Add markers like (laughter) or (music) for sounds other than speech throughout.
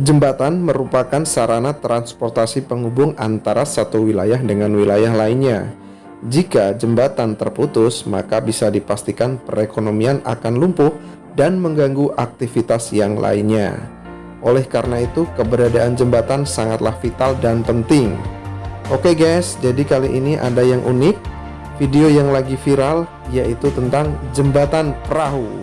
Jembatan merupakan sarana transportasi penghubung antara satu wilayah dengan wilayah lainnya. Jika jembatan terputus, maka bisa dipastikan perekonomian akan lumpuh dan mengganggu aktivitas yang lainnya. Oleh karena itu, keberadaan jembatan sangatlah vital dan penting. Oke guys, jadi kali ini ada yang unik, video yang lagi viral, yaitu tentang jembatan perahu.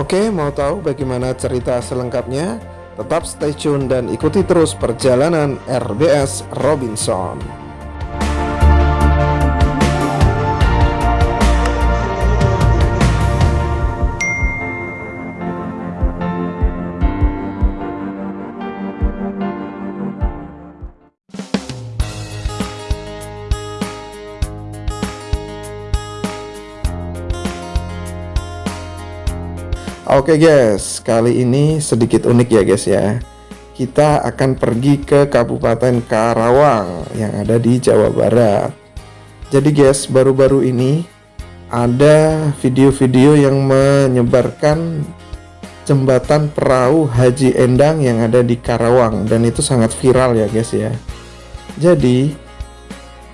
Oke, mau tahu bagaimana cerita selengkapnya? Tetap stay tune dan ikuti terus perjalanan RBS Robinson. Oke guys, kali ini sedikit unik ya guys ya. Kita akan pergi ke Kabupaten Karawang yang ada di Jawa Barat. Jadi guys, baru-baru ini ada video-video yang menyebarkan jembatan perahu Haji Endang yang ada di Karawang dan itu sangat viral ya guys ya. Jadi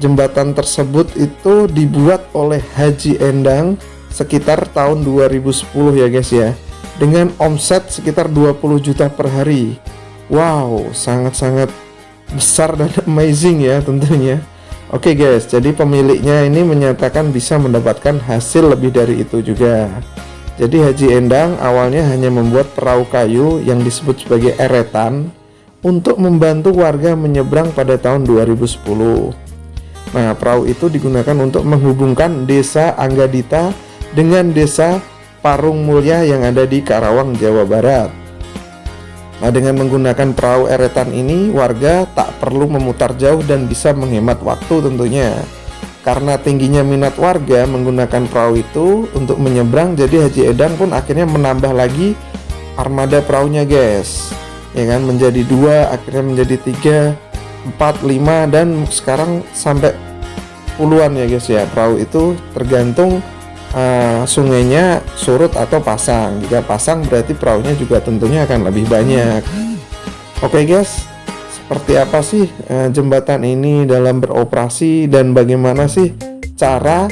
jembatan tersebut itu dibuat oleh Haji Endang sekitar tahun 2010 ya guys ya dengan omset sekitar 20 juta per hari. Wow sangat-sangat besar dan (laughs) amazing ya tentunya. Oke guys jadi pemiliknya ini menyatakan bisa mendapatkan hasil lebih dari itu juga. Jadi Haji Endang awalnya hanya membuat perahu kayu yang disebut sebagai eretan untuk membantu warga menyeberang pada tahun 2010 Nah perahu itu digunakan untuk menghubungkan desa Anggadita dengan desa Parung Mulya yang ada di Karawang, Jawa Barat. Nah, dengan menggunakan perahu eretan ini, warga tak perlu memutar jauh dan bisa menghemat waktu tentunya. Karena tingginya minat warga menggunakan perahu itu untuk menyeberang, jadi Haji Edan pun akhirnya menambah lagi armada perahunya guys. Ya kan, menjadi dua, akhirnya menjadi tiga, empat, lima, dan sekarang sampai puluhan ya guys ya. Perahu itu tergantung uh, sungainya surut atau pasang. Jika pasang berarti perahunya juga tentunya akan lebih banyak. Oke okay guys. Seperti apa sih uh, jembatan ini dalam beroperasi dan bagaimana sih cara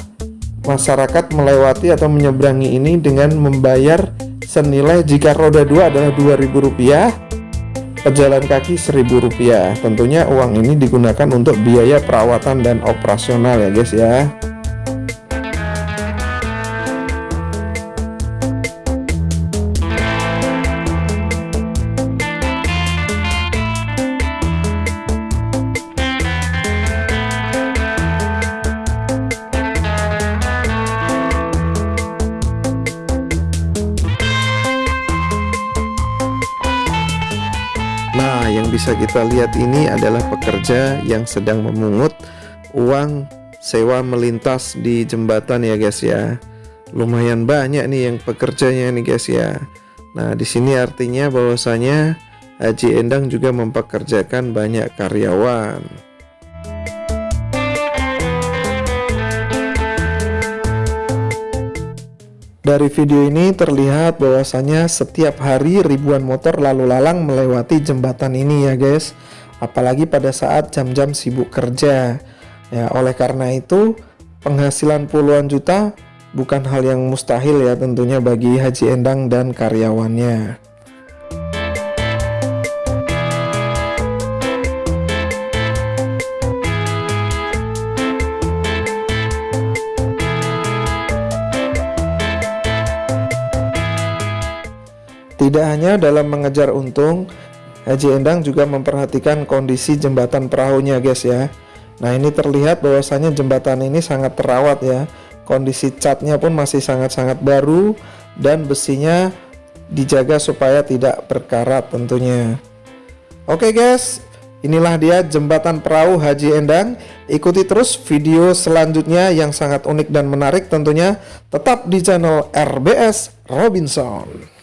masyarakat melewati atau menyeberangi ini dengan membayar senilai jika roda 2 adalah Rp2.000 pejalan kaki Rp1.000 tentunya uang ini digunakan untuk biaya perawatan dan operasional ya guys ya bisa kita lihat ini adalah pekerja yang sedang memungut uang sewa melintas di jembatan ya guys ya. Lumayan banyak nih yang pekerjanya nih guys ya. Nah, di sini artinya bahwasanya Haji Endang juga mempekerjakan banyak karyawan. Dari video ini terlihat bahwasanya setiap hari ribuan motor lalu lalang melewati jembatan ini ya guys. Apalagi pada saat jam-jam sibuk kerja. Ya, oleh karena itu penghasilan puluhan juta bukan hal yang mustahil ya tentunya bagi Haji Endang dan karyawannya. Tidak hanya dalam mengejar untung, Haji Endang juga memperhatikan kondisi jembatan perahunya guys ya. Nah ini terlihat bahwasanya jembatan ini sangat terawat ya. Kondisi catnya pun masih sangat-sangat baru dan besinya dijaga supaya tidak berkarat tentunya. Oke guys, inilah dia jembatan perahu Haji Endang. Ikuti terus video selanjutnya yang sangat unik dan menarik tentunya tetap di channel RBS Robinson.